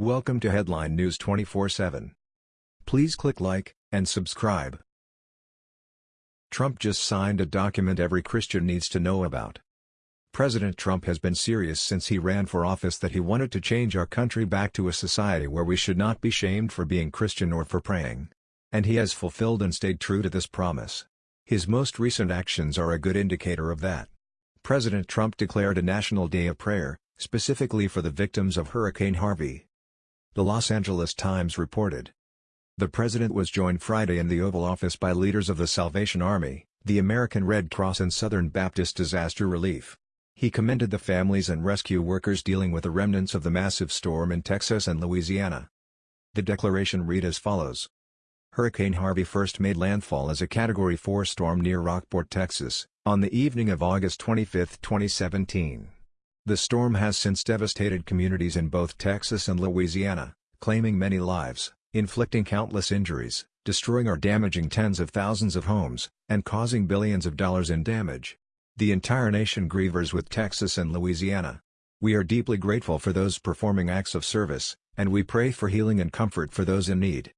Welcome to Headline News 24/7. Please click like and subscribe. Trump just signed a document every Christian needs to know about. President Trump has been serious since he ran for office that he wanted to change our country back to a society where we should not be shamed for being Christian or for praying. And he has fulfilled and stayed true to this promise. His most recent actions are a good indicator of that. President Trump declared a national day of prayer, specifically for the victims of Hurricane Harvey. The Los Angeles Times reported. The president was joined Friday in the Oval Office by leaders of the Salvation Army, the American Red Cross and Southern Baptist Disaster Relief. He commended the families and rescue workers dealing with the remnants of the massive storm in Texas and Louisiana. The declaration read as follows. Hurricane Harvey first made landfall as a Category 4 storm near Rockport, Texas, on the evening of August 25, 2017. The storm has since devastated communities in both Texas and Louisiana, claiming many lives, inflicting countless injuries, destroying or damaging tens of thousands of homes, and causing billions of dollars in damage. The entire nation grieves with Texas and Louisiana. We are deeply grateful for those performing acts of service, and we pray for healing and comfort for those in need.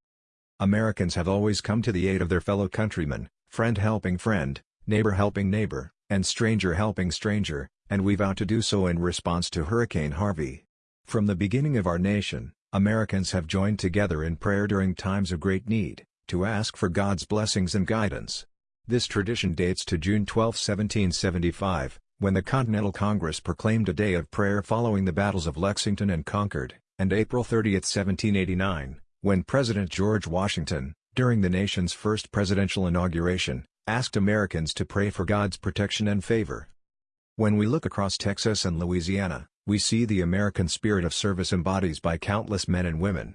Americans have always come to the aid of their fellow countrymen, friend helping friend, neighbor helping neighbor, and stranger helping stranger, and we vow to do so in response to Hurricane Harvey. From the beginning of our nation, Americans have joined together in prayer during times of great need, to ask for God's blessings and guidance. This tradition dates to June 12, 1775, when the Continental Congress proclaimed a day of prayer following the battles of Lexington and Concord, and April 30, 1789, when President George Washington, during the nation's first presidential inauguration, asked Americans to pray for God's protection and favor. When we look across Texas and Louisiana, we see the American spirit of service embodied by countless men and women.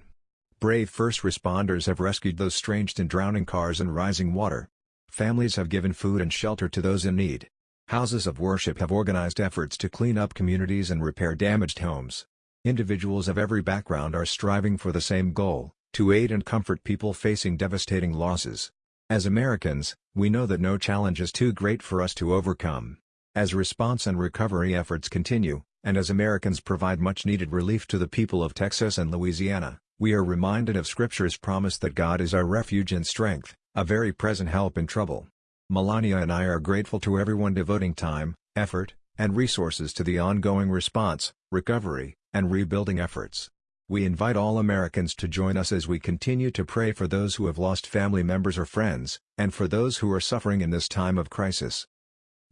Brave first responders have rescued those stranged in drowning cars and rising water. Families have given food and shelter to those in need. Houses of worship have organized efforts to clean up communities and repair damaged homes. Individuals of every background are striving for the same goal, to aid and comfort people facing devastating losses. As Americans, we know that no challenge is too great for us to overcome. As response and recovery efforts continue, and as Americans provide much-needed relief to the people of Texas and Louisiana, we are reminded of Scripture's promise that God is our refuge and strength, a very present help in trouble. Melania and I are grateful to everyone devoting time, effort, and resources to the ongoing response, recovery, and rebuilding efforts. We invite all Americans to join us as we continue to pray for those who have lost family members or friends, and for those who are suffering in this time of crisis.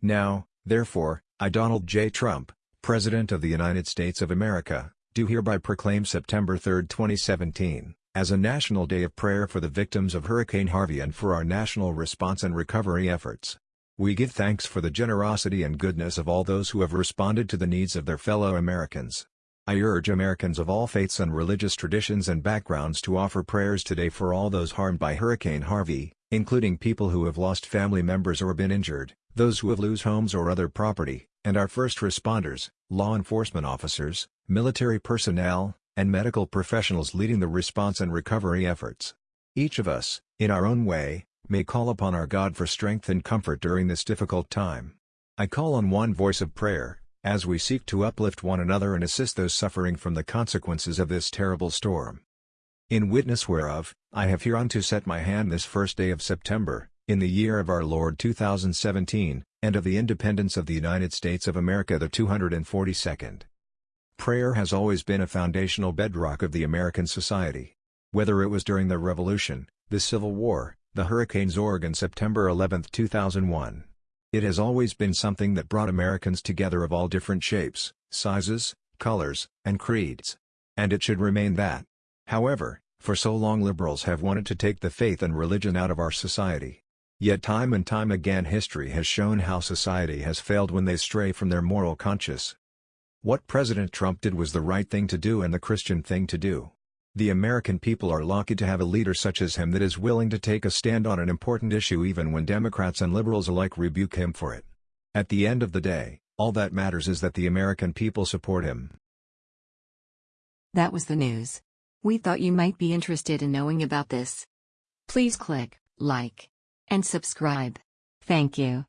Now, Therefore, I Donald J. Trump, President of the United States of America, do hereby proclaim September 3, 2017, as a National Day of Prayer for the victims of Hurricane Harvey and for our national response and recovery efforts. We give thanks for the generosity and goodness of all those who have responded to the needs of their fellow Americans. I urge Americans of all faiths and religious traditions and backgrounds to offer prayers today for all those harmed by Hurricane Harvey, including people who have lost family members or been injured, those who have lost homes or other property, and our first responders, law enforcement officers, military personnel, and medical professionals leading the response and recovery efforts. Each of us, in our own way, may call upon our God for strength and comfort during this difficult time. I call on one voice of prayer, as we seek to uplift one another and assist those suffering from the consequences of this terrible storm. In witness whereof, I have hereunto set my hand this first day of September, in the year of our Lord 2017, and of the independence of the United States of America the 242nd. Prayer has always been a foundational bedrock of the American society. Whether it was during the Revolution, the Civil War, the hurricanes Zorg and September 11, 2001. It has always been something that brought Americans together of all different shapes, sizes, colors, and creeds. And it should remain that. However, for so long liberals have wanted to take the faith and religion out of our society. Yet time and time again history has shown how society has failed when they stray from their moral conscience. What President Trump did was the right thing to do and the Christian thing to do. The American people are lucky to have a leader such as him that is willing to take a stand on an important issue even when Democrats and liberals alike rebuke him for it. At the end of the day, all that matters is that the American people support him. That was the news. We thought you might be interested in knowing about this. Please click like and subscribe. Thank you.